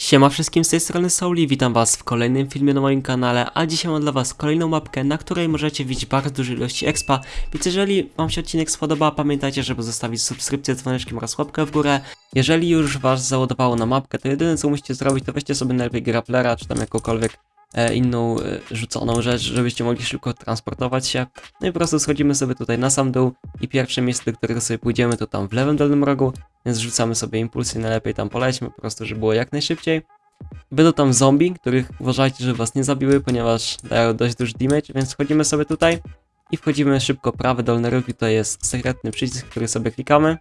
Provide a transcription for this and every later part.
Siema wszystkim z tej strony Souli, witam was w kolejnym filmie na moim kanale, a dzisiaj mam dla was kolejną mapkę, na której możecie widzieć bardzo duże ilości expa, więc jeżeli wam się odcinek spodoba, pamiętajcie, żeby zostawić subskrypcję, dzwoneczkiem oraz łapkę w górę. Jeżeli już was załadowało na mapkę, to jedyne co musicie zrobić, to weźcie sobie najlepiej grapplera, czy tam jakąkolwiek inną e, rzuconą rzecz, żebyście mogli szybko transportować się. No i po prostu schodzimy sobie tutaj na sam dół i pierwsze miejsce, do którego sobie pójdziemy, to tam w lewym dolnym rogu, więc rzucamy sobie impulsy najlepiej tam polećmy, po prostu, żeby było jak najszybciej. Będą tam zombie, których uważajcie, żeby was nie zabiły, ponieważ dają dość duży damage, więc wchodzimy sobie tutaj i wchodzimy szybko prawy dolny róg i to jest sekretny przycisk, który sobie klikamy.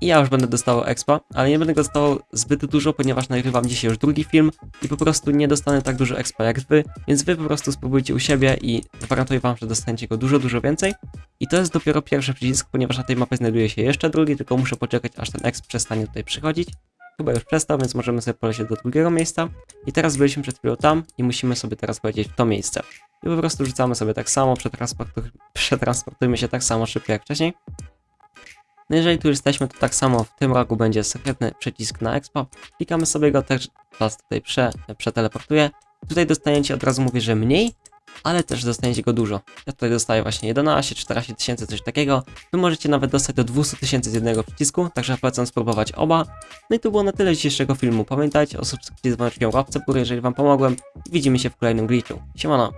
I ja już będę dostawał expa, ale nie będę go dostawał zbyt dużo, ponieważ nagrywam dzisiaj już drugi film i po prostu nie dostanę tak dużo expa jak wy, więc wy po prostu spróbujcie u siebie i gwarantuję wam, że dostaniecie go dużo, dużo więcej. I to jest dopiero pierwszy przycisk, ponieważ na tej mapie znajduje się jeszcze drugi, tylko muszę poczekać aż ten exp przestanie tutaj przychodzić. Chyba już przestał, więc możemy sobie polecieć do drugiego miejsca. I teraz byliśmy przed chwilą tam i musimy sobie teraz polecieć w to miejsce. I po prostu rzucamy sobie tak samo, przetransportu przetransportujmy się tak samo szybko jak wcześniej. No jeżeli tu jesteśmy, to tak samo w tym rogu będzie sekretny przycisk na expo. Klikamy sobie go, też was tutaj prze, przeteleportuje. Tutaj dostaniecie, od razu mówię, że mniej, ale też dostaniecie go dużo. Ja tutaj dostaję właśnie 11, 14 tysięcy, coś takiego. Wy możecie nawet dostać do 200 tysięcy z jednego przycisku, także polecam spróbować oba. No i to było na tyle dzisiejszego filmu. Pamiętajcie o subskrypcji z dzwoneczkiem łapce w jeżeli wam pomogłem. Widzimy się w kolejnym glitchu. Siemano!